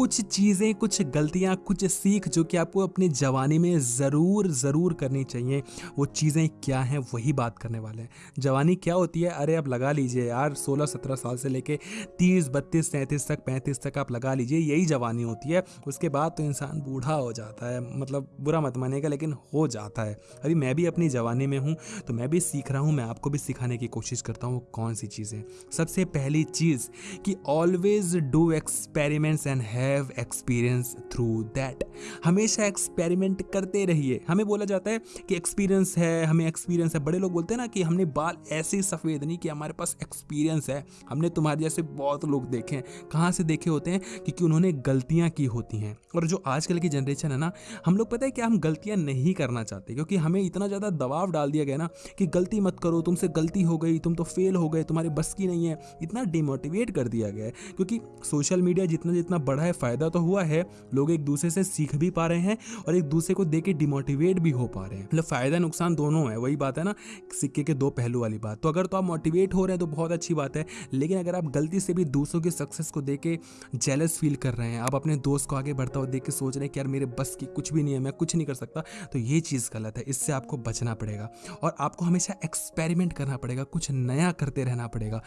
कुछ चीज़ें, कुछ गलतियाँ, कुछ सीख जो कि आपको अपने जवानी में ज़रूर ज़रूर करनी चाहिए। वो चीज़ें क्या हैं, वही बात करने वाले हैं। जवानी क्या होती है? अरे आप लगा लीजिए यार, सोलह सत्रह साल से लेके तीस, बत्तीस तैंतीस तक, पैंतीस तक आप लगा लीजिए, यही जवानी होती है। उसके बाद तो इंसान बूढ़ा हो जाता है मतलब बुरा मत मानेगा लेकिन हो जाता है। अभी मैं भी अपनी जवानी में हूँ तो मैं भी सीख रहा हूँ, मैं आपको भी सिखाने की कोशिश करता हूँ कौन सी चीज़ें। सबसे पहली चीज़ कि always do experiments and have experience through that हमेशा एक्सपेरिमेंट करते रहिए। हमें बोला जाता है कि एक्सपीरियंस है, हमें एक्सपीरियंस है। बड़े लोग बोलते हैं ना कि हमने बाल ऐसे सफ़ेद नहीं कि हमारे पास एक्सपीरियंस है। हमने तुम्हारे जैसे बहुत लोग देखे हैं। कहाँ से देखे होते हैं? क्योंकि उन्होंने गलतियाँ की होती हैं। और जो आजकल की जनरेशन है ना, हम लोग पता है कि हम गलतियाँ नहीं करना चाहते? क्योंकि हमें इतना ज़्यादा दबाव डाल दिया गया ना कि गलती मत करो, तुमसे गलती हो गई, तुम तो फेल हो गए, तुम्हारे बस की नहीं है। इतना डिमोटिवेट कर दिया गया है। क्योंकि सोशल मीडिया जितना जितना बढ़ा है फ़ायदा तो हुआ है, लोग एक दूसरे से सीख भी पा रहे हैं और एक दूसरे को देख के डिमोटिवेट भी हो पा रहे हैं। मतलब फ़ायदा नुकसान दोनों है, वही बात है ना, सिक्के के दो पहलू वाली बात। तो अगर तो आप मोटिवेट हो रहे हैं तो बहुत अच्छी बात है, लेकिन अगर आप गलती से भी दूसरों की सक्सेस को देख के जेलस फील कर रहे हैं, आप अपने दोस्त को आगे बढ़ता हुआ देख के सोच रहे हैं कि यार मेरे बस की कुछ भी नहीं है, मैं कुछ नहीं कर सकता तो ये चीज़ गलत है, इससे आपको बचना पड़ेगा और आपको हमेशा एक्सपेरिमेंट करना पड़ेगा, कुछ नया करते रहना पड़ेगा।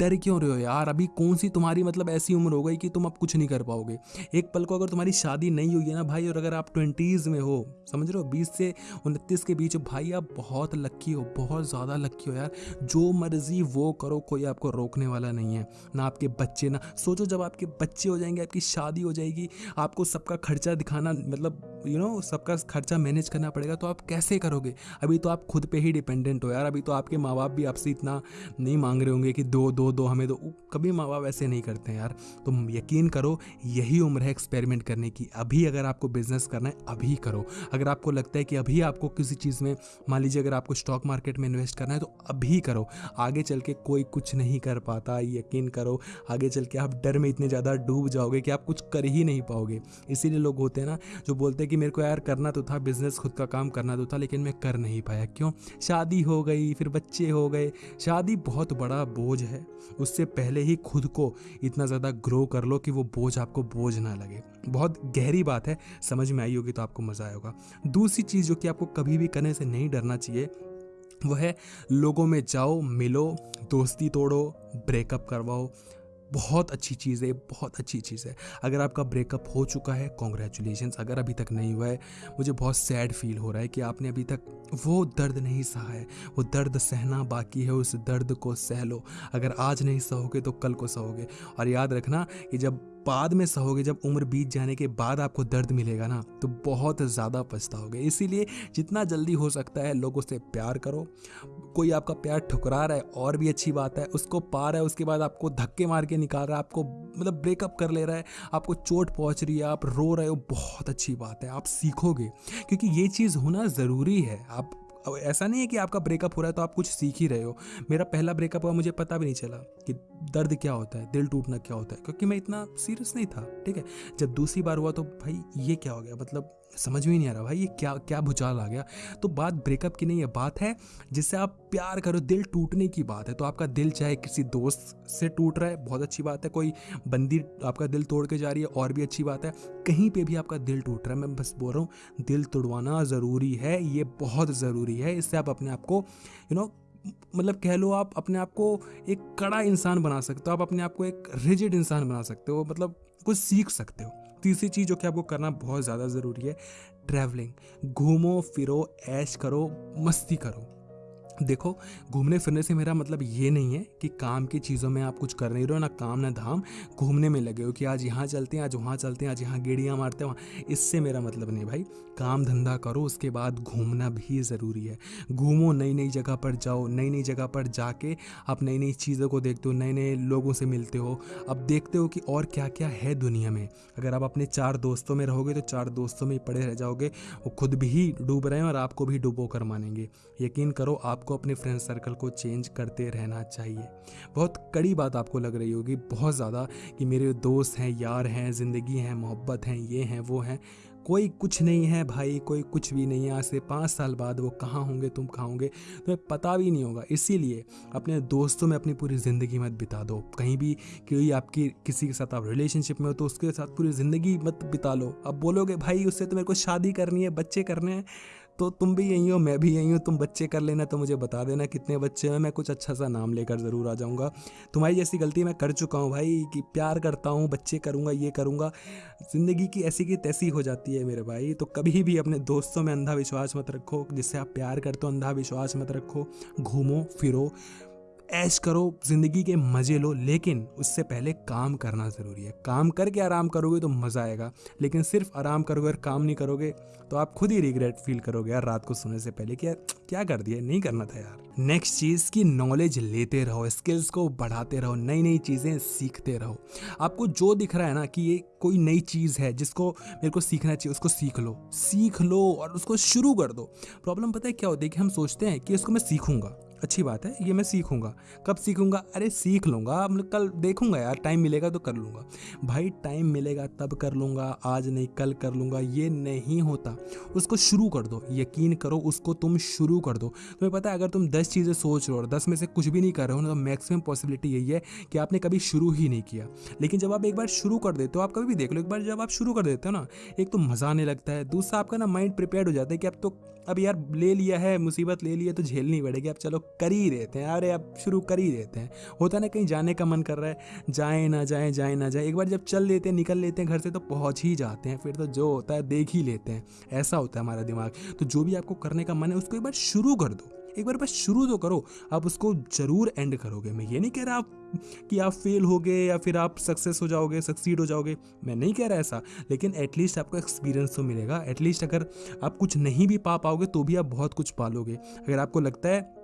डर क्यों रहे हो यार? अभी कौन सी तुम्हारी मतलब ऐसी उम्र हो गई कि तुम अब कुछ नहीं कर पाओगे? एक पल को अगर तुम्हारी शादी नहीं हुई है ना भाई, और अगर आप ट्वेंटीज़ में हो, समझ रहे हो, बीस से उनतीस के बीच, भाई आप बहुत लक्की हो, बहुत ज़्यादा लक्की हो यार। जो मर्ज़ी वो करो, कोई आपको रोकने वाला नहीं है, ना आपके बच्चे, ना, सोचो जब आपके बच्चे हो जाएँगे, आपकी शादी हो जाएगी, आपको सबका खर्चा दिखाना मतलब यू नो सबका खर्चा मैनेज करना पड़ेगा तो आप कैसे करोगे? अभी तो आप खुद पे ही डिपेंडेंट हो यार। अभी तो आपके माँ बाप भी आपसे इतना नहीं मांग रहे होंगे कि दो दो दो हमें दो। कभी माँ बाप ऐसे नहीं करते हैं यार। तो यकीन करो, यही उम्र है एक्सपेरिमेंट करने की। अभी अगर आपको बिज़नेस करना है, अभी करो। अगर आपको लगता है कि अभी आपको किसी चीज़ में, मान लीजिए अगर आपको स्टॉक मार्केट में इन्वेस्ट करना है तो अभी करो। आगे चल के कोई कुछ नहीं कर पाता, यकीन करो। आगे चल के आप डर में इतने ज़्यादा डूब जाओगे कि आप कुछ कर ही नहीं पाओगे। इसीलिए लोग होते हैं ना, जो बोलते हैं कि मेरे को यार करना तो था बिज़नेस खुद का काम करना तो था, लेकिन मैं कर नहीं पाया। क्यों? शादी हो गई, फिर बच्चे हो गए। शादी बहुत बड़ा बोझ है। उससे पहले ही खुद को इतना ज़्यादा ग्रो कर लो कि वो बोझ आपको बोझ ना लगे। बहुत गहरी बात है, समझ में आई होगी तो आपको मज़ा आएगा। दूसरी चीज़ जो कि आपको कभी भी करने से नहीं डरना चाहिए, वह है लोगों में जाओ, मिलो, दोस्ती तोड़ो ब्रेकअप करवाओ। बहुत अच्छी चीज़ है बहुत अच्छी चीज़ है। अगर आपका ब्रेकअप हो चुका है कॉन्ग्रेचुलेशन अगर अभी तक नहीं हुआ है, मुझे बहुत सैड फील हो रहा है कि आपने अभी तक वो दर्द नहीं सहा है। वो दर्द सहना बाकी है, उस दर्द को सह लो। अगर आज नहीं सहोगे तो कल को सहोगे। और याद रखना कि जब बाद में सहोगे, जब उम्र बीत जाने के बाद आपको दर्द मिलेगा ना तो बहुत ज़्यादा पछताओगे। इसीलिए जितना जल्दी हो सकता है, लोगों से प्यार करो। कोई आपका प्यार ठुकरा रहा है, और भी अच्छी बात है, उसको पा रहा है, उसके बाद आपको धक्के मार के निकाल रहा है, आपको मतलब ब्रेकअप कर ले रहा है, आपको चोट पहुँच रही है, आप रो रहे हो, बहुत अच्छी बात है, आप सीखोगे, क्योंकि ये चीज़ होना ज़रूरी है, आप, ऐसा नहीं है कि आपका ब्रेकअप हो रहा है तो आप कुछ सीख ही रहे हो, मेरा पहला ब्रेकअप हुआ, मुझे पता भी नहीं चला कि दर्द क्या होता है, दिल टूटना क्या होता है? क्योंकि मैं इतना सीरियस नहीं था, ठीक है? जब दूसरी बार हुआ तो भाई ये क्या हो गया? मतलब समझ में ही नहीं आ रहा, भाई ये क्या क्या भूचाल आ गया? तो बात ब्रेकअप की नहीं है, बात है जिससे आप प्यार करो, दिल टूटने की बात है। तो आपका दिल चाहे किसी दोस्त से टूट रहा है, बहुत अच्छी बात है। कोई बंदी आपका दिल तोड़ के जा रही है, और भी अच्छी बात है। कहीं पे भी आपका दिल टूट रहा है, मैं बस बोल रहा हूँ, दिल तोड़वाना ज़रूरी है, ये बहुत ज़रूरी है। इससे आप अपने आप को यू नो मतलब कह लो आप अपने आप को एक कड़ा इंसान बना सकते हो, आप अपने आप को एक रिजिड इंसान बना सकते हो मतलब कुछ सीख सकते हो। तीसरी चीज़ जो कि आपको करना बहुत ज़्यादा ज़रूरी है ट्रैवलिंग घूमो, फिरो, ऐश करो, मस्ती करो। देखो, घूमने फिरने से मेरा मतलब ये नहीं है कि काम की चीज़ों में आप कुछ कर नहीं रहे हो, ना काम, ना धाम। घूमने में लगे हो कि आज यहाँ चलते हैं, आज वहाँ चलते हैं, आज यहाँ गेड़ियाँ मारते हैं, वहाँ। इससे मेरा मतलब नहीं भाई। काम धंधा करो, उसके बाद घूमना भी ज़रूरी है। घूमो नई नई जगह पर जाओ नई नई जगह पर जाके आप नई नई चीज़ों को देखते हो नए नए लोगों से मिलते हो। अब देखते हो कि और क्या क्या है दुनिया में। अगर आप अपने चार दोस्तों में रहोगे तो चार दोस्तों में पड़े रह जाओगे। वो खुद भी डूब रहे हैं और आपको भी डूबो कर मानेंगे। यकीन करो आप आपको अपने फ्रेंड सर्कल को चेंज करते रहना चाहिए। बहुत कड़ी बात आपको लग रही होगी, बहुत ज़्यादा कि मेरे दोस्त हैं, यार हैं, ज़िंदगी हैं, मोहब्बत हैं, ये हैं, वो हैं। कोई कुछ नहीं है भाई, कोई कुछ भी नहीं है। आज से पाँच साल बाद वो कहाँ होंगे, तुम कहाँ होंगे, तुम्हें पता भी नहीं होगा। इसीलिए अपने दोस्तों में अपनी पूरी ज़िंदगी मत बिता दो। कहीं भी कोई आपकी, किसी के साथ आप रिलेशनशिप में हो तो उसके साथ पूरी ज़िंदगी मत बिता लो। अब बोलोगे, भाई, उससे तो मेरे को शादी करनी है, बच्चे करने हैं। तो तुम भी यहीं हो, मैं भी यहीं हूँ, तुम बच्चे कर लेना तो मुझे बता देना कितने बच्चे हैं, मैं कुछ अच्छा सा नाम लेकर ज़रूर आ जाऊँगा। तुम्हारी जैसी गलती मैं कर चुका हूँ भाई, कि प्यार करता हूँ, बच्चे करूँगा, ये करूँगा, ज़िंदगी की ऐसी की तैसी हो जाती है मेरे भाई। तो कभी भी अपने दोस्तों में अंधा विश्वास मत रखो, जिससे आप प्यार करते हो अंधा विश्वास मत रखो, घूमो, फिरो ऐश करो, ज़िंदगी के मज़े लो, लेकिन उससे पहले काम करना ज़रूरी है। काम करके आराम करोगे तो मज़ा आएगा, लेकिन सिर्फ़ आराम करोगे और काम नहीं करोगे तो आप खुद ही रिग्रेट फील करोगे। यार, रात को सोने से पहले कि यार, क्या कर दिया? नहीं करना था यार। नेक्स्ट चीज़ की नॉलेज लेते रहो स्किल्स को बढ़ाते रहो नई नई चीज़ें सीखते रहो। आपको जो दिख रहा है ना कि ये कोई नई चीज़ है, जिसको मेरे को सीखना चाहिए, उसको सीख लो। सीख लो और उसको शुरू कर दो। प्रॉब्लम पता है क्या होती है कि हम सोचते हैं कि इसको मैं सीखूँगा। अच्छी बात है, ये मैं सीखूँगा। कब सीखूँगा? अरे सीख लूँगा। मतलब कल देखूँगा यार, टाइम मिलेगा तो कर लूँगा। भाई टाइम मिलेगा तब कर लूँगा, आज नहीं कल कर लूँगा, ये नहीं होता। उसको शुरू कर दो, यकीन करो उसको तुम शुरू कर दो। तुम्हें पता है, अगर तुम दस चीज़ें सोच रहे हो और दस में से कुछ भी नहीं कर रहे हो ना तो मैक्सिमम पॉसिबिलिटी यही है कि आपने कभी शुरू ही नहीं किया। लेकिन जब आप एक बार शुरू कर देते हो, आप कभी भी देख लो, एक बार जब आप शुरू कर देते हो ना, एक तो मज़ा आने लगता है। दूसरा आपका ना माइंड प्रिपेयर हो जाता है कि अब तो अब यार ले लिया है, मुसीबत ले लिया तो झेलनी पड़ेगी। अब चलो कर ही देते हैं। अरे अब शुरू कर ही देते हैं। होता ना कहीं जाने का मन कर रहा है, जाए ना जाए जाए ना जाए। एक बार जब चल लेते हैं, निकल लेते हैं घर से तो पहुँच ही जाते हैं। फिर तो जो होता है देख ही लेते हैं। ऐसा होता है हमारा दिमाग। तो जो भी आपको करने का मन है, उसको एक बार शुरू कर दो। एक बार बस शुरू तो करो, आप उसको ज़रूर एंड करोगे। मैं ये नहीं कह रहा आप कि आप फेल हो गए या फिर आप सक्सेस हो जाओगे सक्सीड हो जाओगे। मैं नहीं कह रहा ऐसा, लेकिन एटलीस्ट आपको एक्सपीरियंस तो मिलेगा। एटलीस्ट अगर आप कुछ नहीं भी पा पाओगे तो भी आप बहुत कुछ पालोगे अगर आपको लगता है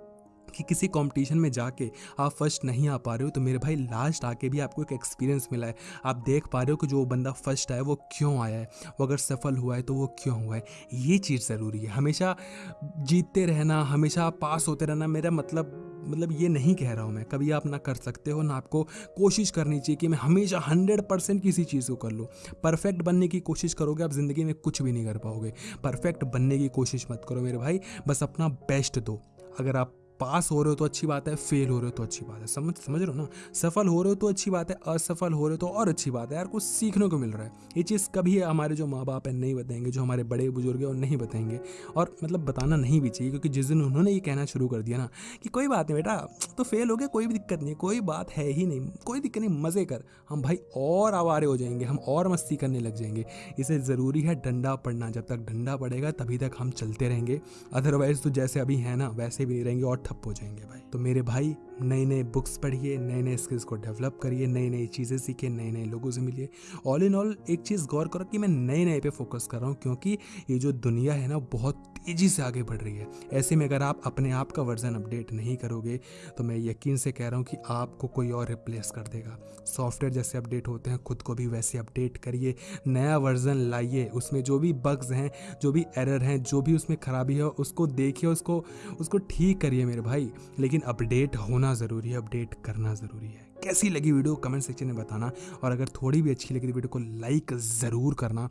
कि किसी कंपटीशन में जाके आप फ़र्स्ट नहीं आ पा रहे हो तो मेरे भाई लास्ट आके भी आपको एक एक्सपीरियंस मिला है। आप देख पा रहे हो कि जो बंदा फ़र्स्ट आया वो क्यों आया है? वो अगर सफल हुआ है तो वो क्यों हुआ है? ये चीज़ ज़रूरी है। हमेशा जीतते रहना, हमेशा पास होते रहना, मेरा मतलब मतलब ये नहीं कह रहा हूँ मैं। कभी आप ना कर सकते हो, ना आपको कोशिश करनी चाहिए कि मैं हमेशा हंड्रेड परसेंट किसी चीज़ को कर लूँ। परफेक्ट बनने की कोशिश करोगे, आप ज़िंदगी में कुछ भी नहीं कर पाओगे। परफेक्ट बनने की कोशिश मत करो मेरे भाई। बस अपना बेस्ट दो। अगर आप पास हो रहे हो तो अच्छी बात है, फेल हो रहे हो तो अच्छी बात है। समझ समझ रहे हो ना? सफल हो रहे हो तो अच्छी बात है, असफल हो रहे हो तो और अच्छी बात है। यार, कुछ सीखने को मिल रहा है। ये चीज़ कभी हमारे जो माँ बाप हैं नहीं बताएँगे, जो हमारे बड़े बुज़ुर्ग हैं, वो नहीं बताएँगे। और मतलब बताना नहीं भी चाहिए, क्योंकि जिस दिन उन्होंने ये कहना शुरू कर दिया ना, कि कोई बात नहीं बेटा तो फेल हो गया, कोई भी दिक्कत नहीं कोई बात है ही नहीं, कोई दिक्कत नहीं, मज़े कर। हम भाई और आवारे हो जाएँगे, हम और मस्ती करने लग जाएँगे। इसे ज़रूरी है डंडा पड़ना, जब तक डंडा पड़ेगा तभी तक हम चलते रहेंगे। अदरवाइज़ तो जैसे अभी है ना, वैसे भी नहीं रहेंगे और ठप हो जाएँगे भाई। तो मेरे भाई नए नए बुक्स पढ़िए नए नए स्किल्स को डेवलप करिए नई नई चीज़ें सीखिए नए नए लोगों से मिलिए। ऑल इन ऑल एक चीज़ गौर करो कि मैं नए नए पे फोकस कर रहा हूँ क्योंकि ये जो दुनिया है ना, बहुत तेज़ी से आगे बढ़ रही है। ऐसे में अगर आप अपने आप का वर्जन अपडेट नहीं करोगे तो मैं यकीन से कह रहा हूँ कि आपको कोई और रिप्लेस कर देगा। सॉफ्टवेयर जैसे अपडेट होते हैं, खुद को भी वैसे अपडेट करिए, नया वर्जन लाइए, उसमें जो भी बग्स हैं, जो भी एरर हैं, जो भी उसमें खराबी है, उसको देखिए, उसको उसको ठीक करिए मेरे भाई। लेकिन अपडेट होना ज़रूरी है, अपडेट करना ज़रूरी है। कैसी लगी वीडियो? कमेंट सेक्शन में बताना। और अगर थोड़ी भी अच्छी लगी तो वीडियो को लाइक ज़रूर करना।